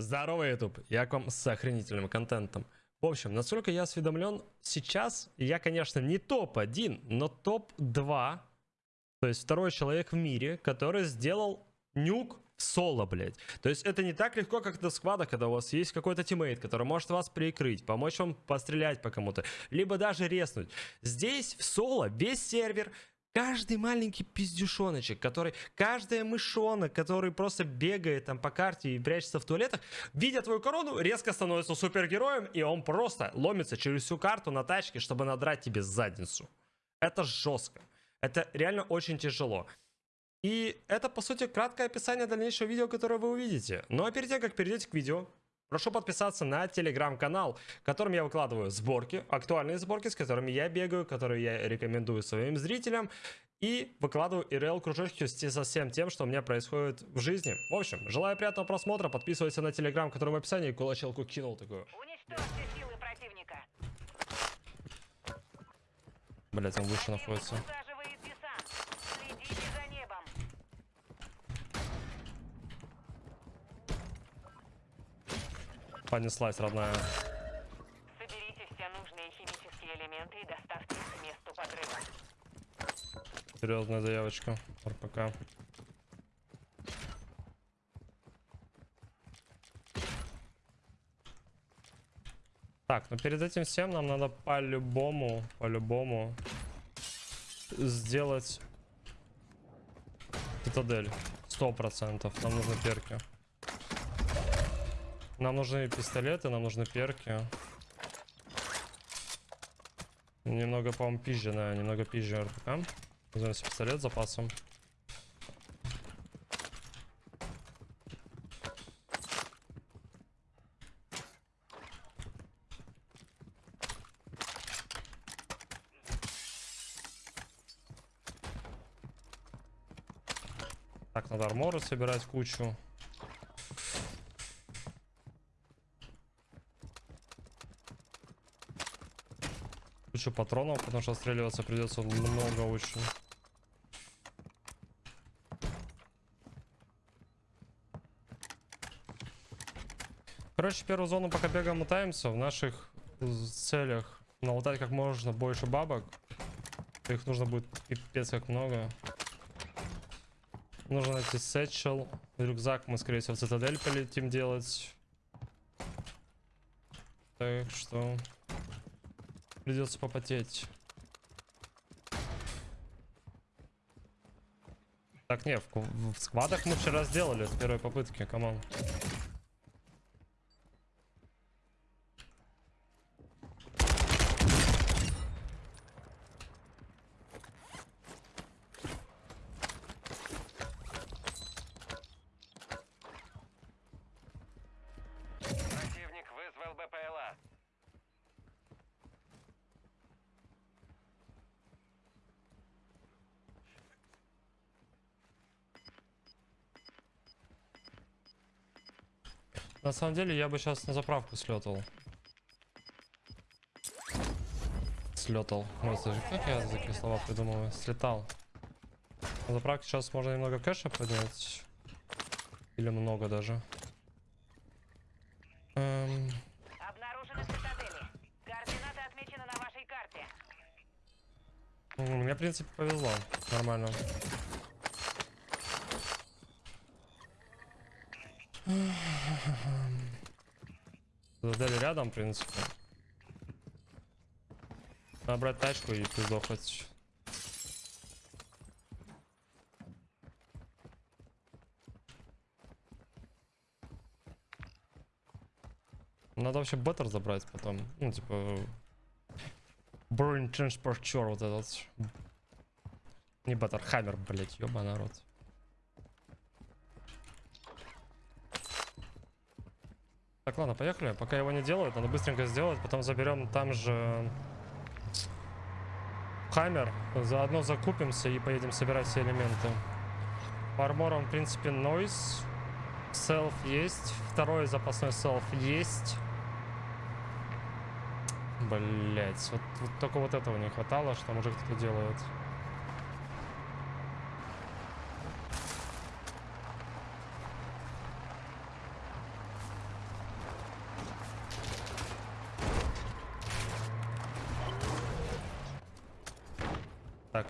Здорово, YouTube! Я к вам с охренительным контентом. В общем, насколько я осведомлен, сейчас я, конечно, не топ-1, но топ-2. То есть второй человек в мире, который сделал nuke в соло, блядь. То есть это не так легко, как на сквадах, когда у вас есть какой-то тиммейт, который может вас прикрыть, помочь вам пострелять по кому-то, либо даже резнуть. Здесь в соло весь сервер, Каждый маленький пиздюшоночек, который, каждая мышонок, который просто бегает там по карте и прячется в туалетах, видя твою корону, резко становится супергероем, и он просто ломится через всю карту на тачке, чтобы надрать тебе задницу. Это жестко. Это реально очень тяжело. И это, по сути, краткое описание дальнейшего видео, которое вы увидите. Ну а перед тем, как перейдете к видео, Прошу подписаться на телеграм-канал, в котором я выкладываю сборки, актуальные сборки, с которыми я бегаю, которые я рекомендую своим зрителям. И выкладываю ИРЛ кружочки со всем тем, что у меня происходит в жизни. В общем, желаю приятного просмотра, подписывайся на телеграм, который в описании, кулачелку кинул такую. Блять, он выше находится. Понеслась, родная. Соберите все нужные химические элементы и доставьте их к месту подрыва. Серьезная заявочка. РПК. Так, но перед этим всем нам надо по-любому, по-любому сделать цитадель. Сто процентов. Нам нужны перки. Нам нужны пистолеты, нам нужны перки. Немного, по-моему, пизжи, да, немного пизжи РПК. Возьмем пистолет с запасом. Так, надо арморы собирать кучу. Кучу патронов, потому что отстреливаться придется много очень. Короче, первую зону пока бегаем мотаемся в наших целях. Налутать как можно больше бабок. Их нужно будет пипец как много. Нужно найти satchel. Рюкзак мы, скорее всего, в цитадель полетим делать. Так что... Придется попотеть. Так, не, в, в сквадах мы вчера сделали с первой попытки, come on. На самом деле, я бы сейчас на заправку слетал. Слетал. Может, как я такие слова придумываю? Слетал. На заправке сейчас можно немного кэша поднять. Или много даже. Эм... Обнаружены цитадели. Координаты отмечены на вашей карте. Мне, в принципе, повезло. Нормально. Задали рядом, в принципе. Надо тачку и пиздохать. Надо вообще беттер забрать потом. Ну, типа... Burn Transporter вот этот. Не беттер, хаммер, блять, ёба народ. Так, ладно, поехали. Пока его не делают, надо быстренько сделать. Потом заберем там же хаммер. Заодно закупимся и поедем собирать все элементы. По арморам, в принципе, нойз. Селф есть. Второй запасной селф есть. Блять, вот, вот только вот этого не хватало, что мужик кто-то делает.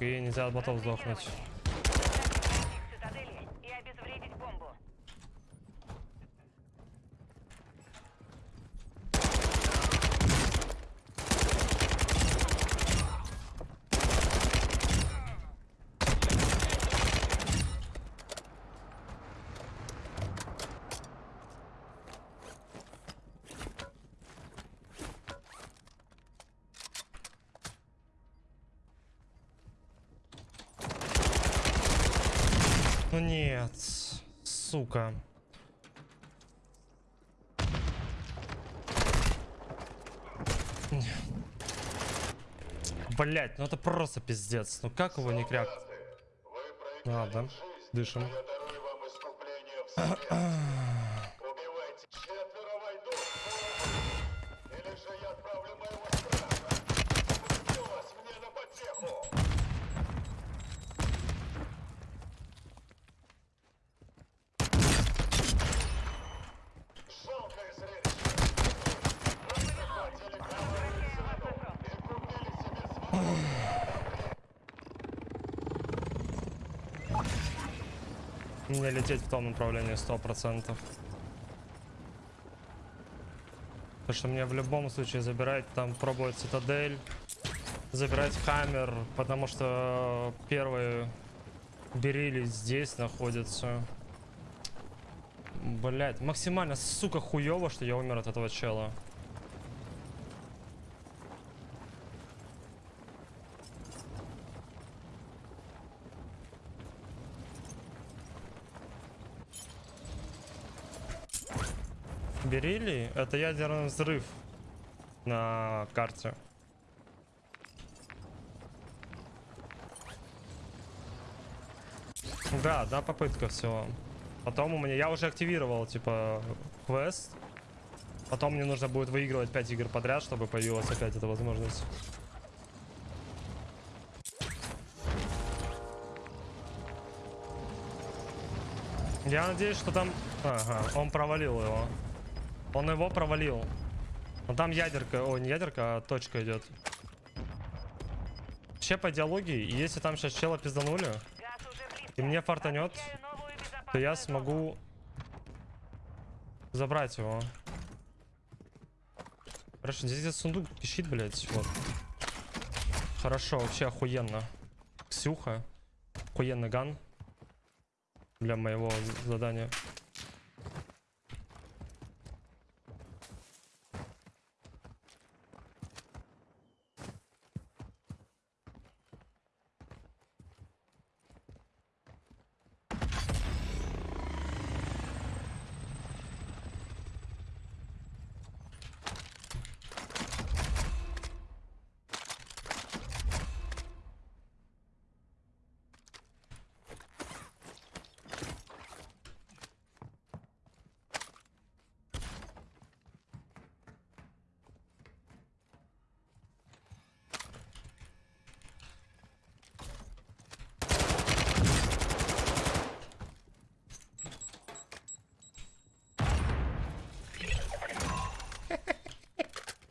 И нельзя от ботов сдохнуть. Их цитадели и обезвредить бомбу. Ну нет, сука. Блять, ну это просто пиздец. Ну как его не кряк? Да. Дышим. Мне лететь в том направлении сто процентов. Потому что мне в любом случае забирать там, пробовать цитадель, забирать хаммер, потому что первые берили здесь находятся. Блять, максимально, сука, хуево, что я умер от этого чела. Берили, это ядерный взрыв на карте. Да, да, попытка всего. Потом у меня, я уже активировал, типа, квест. Потом мне нужно будет выигрывать 5 игр подряд, чтобы появилась опять эта возможность. Я надеюсь, что там... Ага, он провалил его. Он его провалил. Но там ядерка, о, не ядерка, а точка идет. Вообще по идеологии, если там сейчас чела пизданули, и мне фартанет, то я смогу забрать его. Хорошо, здесь этот сундук пищит, блядь, вот. Хорошо, вообще охуенно. Ксюха. Охуенный ган. Для моего задания.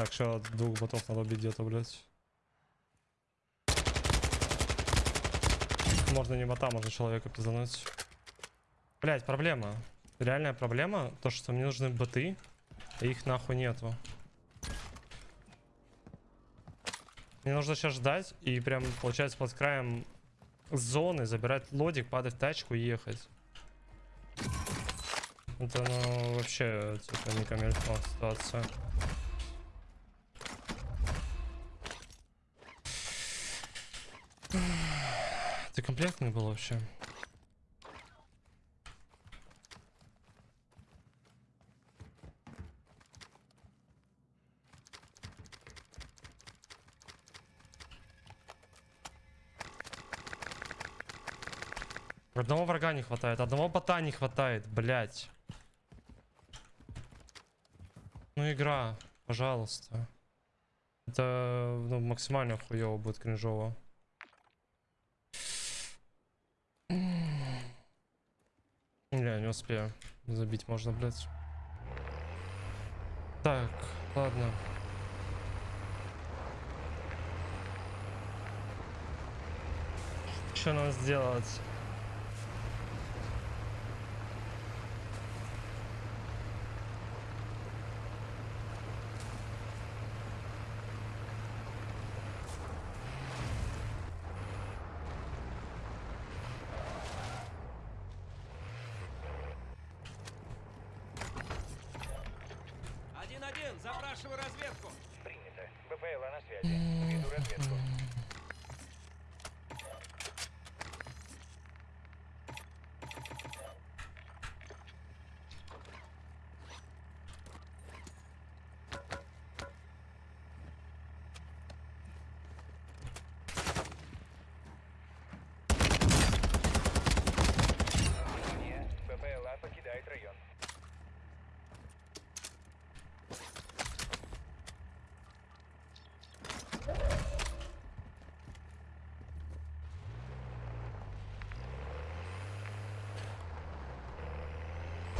Так, что двух ботов надо убить где-то, блядь. Можно не бота, можно человека пиздануть. Блять, проблема. Реальная проблема, то что мне нужны боты, а их нахуй нету. Мне нужно сейчас ждать и прям, получается, под краем зоны забирать лодик, падать в тачку и ехать. Это, ну, вообще, типа, не камильфо ситуация. Ты комплектный был вообще? Одного врага не хватает, одного бота не хватает, блять. Ну игра, пожалуйста. Это ну, максимально хуево будет кринжово. Успею. Забить можно, блядь. Так, ладно. Что нам сделать?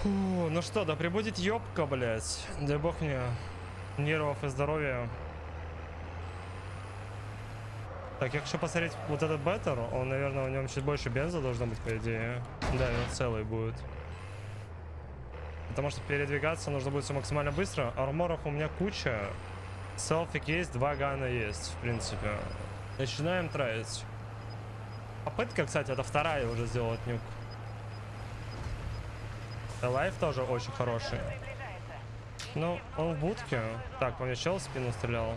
Фу, ну что, да прибудет ёбка, блядь. Дай бог мне нервов и здоровья. Так, я хочу посмотреть вот этот беттер. Он, наверное, в нем чуть больше бенза должно быть, по идее. Да, он целый будет. Потому что передвигаться нужно будет все максимально быстро. Арморов у меня куча. Селфик есть, два гана есть, в принципе. Начинаем траить. Попытка, кстати, это вторая уже сделать nuke. Life тоже очень хороший. Ну, он в будке. Так, по мне чел в спину стрелял.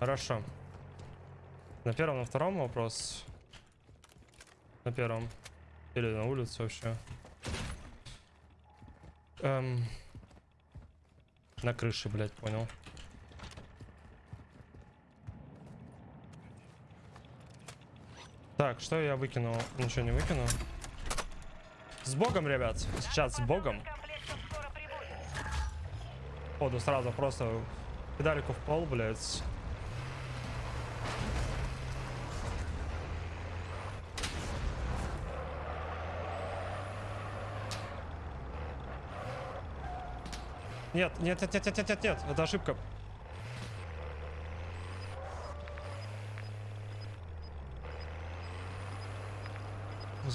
Хорошо. На первом, на втором вопрос. На первом. Или на улице вообще. Эм. На крыше, блядь, понял. Так, что я выкинул? Ничего не выкинул. С богом, ребят. Сейчас с богом. Ходу сразу просто педальку в пол, блядь. Нет, нет, нет, нет, нет, нет, нет, это ошибка.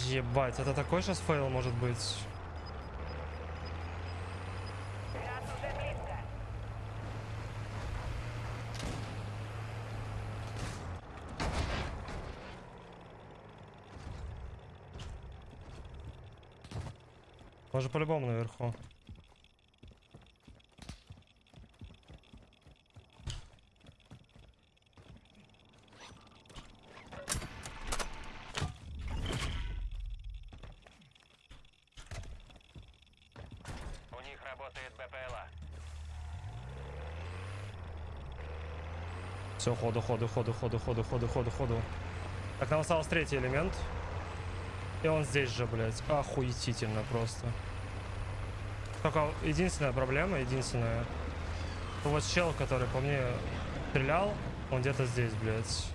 Ебать, это такой сейчас fail может быть. Может по-любому наверху. Все, ходу, ходу, ходу, ходу, ходу, ходу, ходу, ходу. Так, нам остался третий элемент. И он здесь же, блядь. Охуетительно просто. Только единственная проблема, единственная. Вот чел, который по мне стрелял, он где-то здесь, блядь.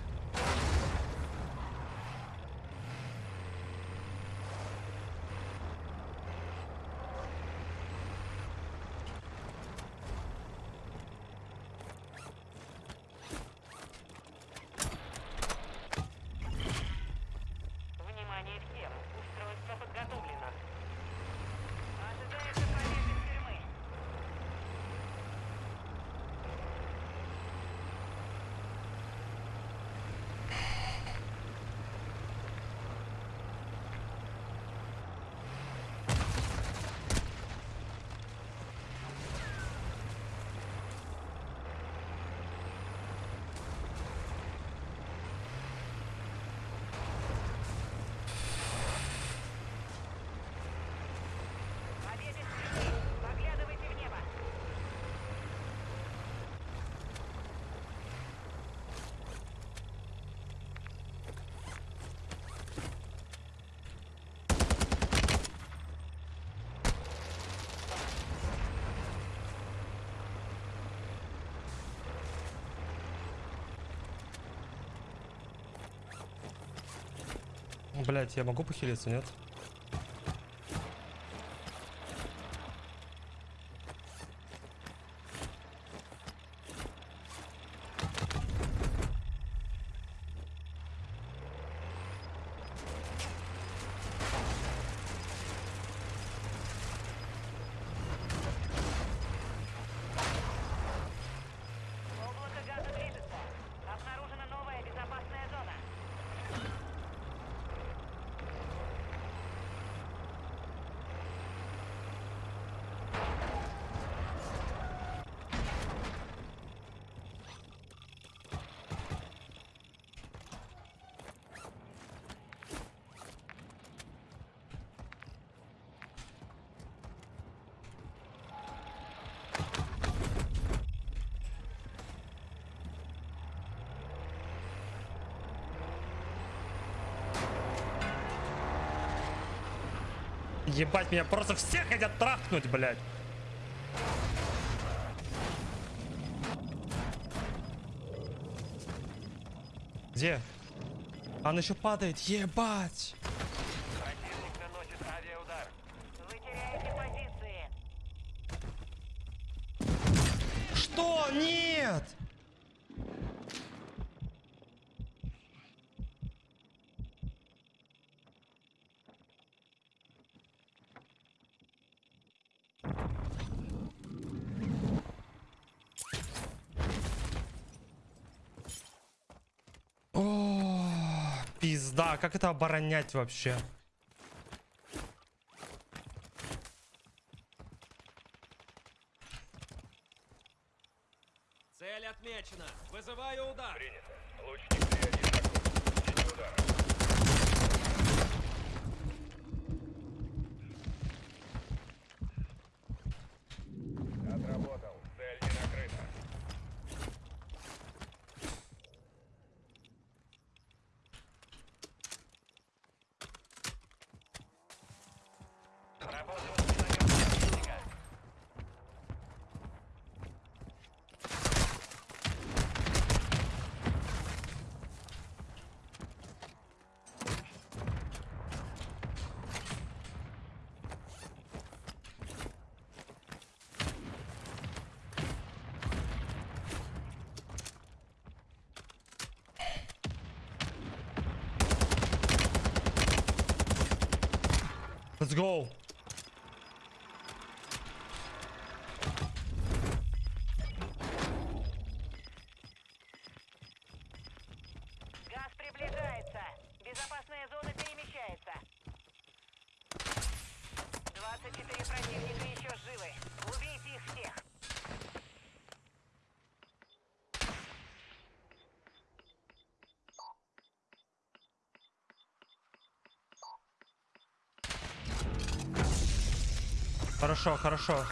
Блять, я могу похилиться, нет? Ебать, меня просто все хотят трахнуть, блядь. Где? Она еще падает, ебать. Противник наносит авиаудар. Вы теряете позиции. Что? Нет! О, пизда, как это оборонять вообще? Цель отмечена. Вызываю удар. Принято. Лучник 3-1 готов. Синий удар. Let's go. Хорошо, хорошо.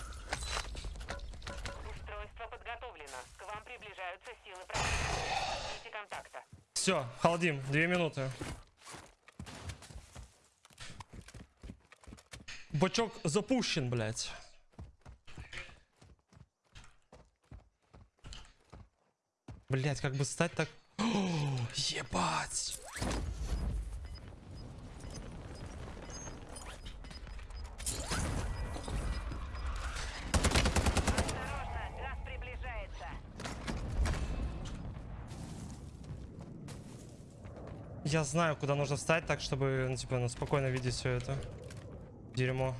Устройство подготовлено. К вам приближаются силы противника. Контакта. Все, халдим, две минуты. Бачок запущен, блядь. Блять, как бы стать так... О, ебать! Я знаю, куда нужно встать так, чтобы, ну, типа, ну, спокойно видеть все это. Дерьмо.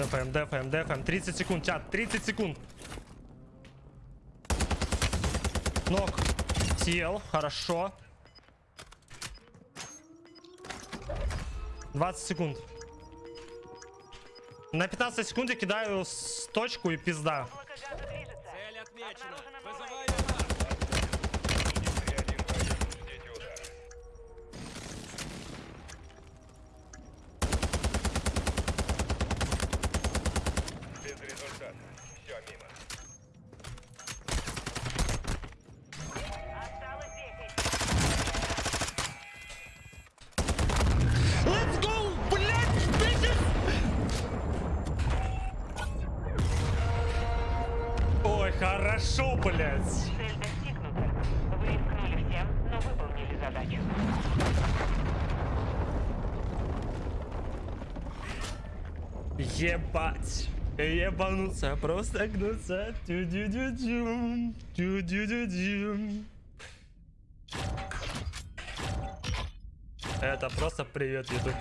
Дефаем, дефаем, дефаем. 30 секунд, чат, 30 секунд. Ног. Съел, хорошо. 20 секунд. На 15 секунд я кидаю с точку и пизда. Ебать. Ебануться, просто гнуться. Тю-дю-дю-дюм. Тю-дю-дю-дюм. Это просто привет, YouTube.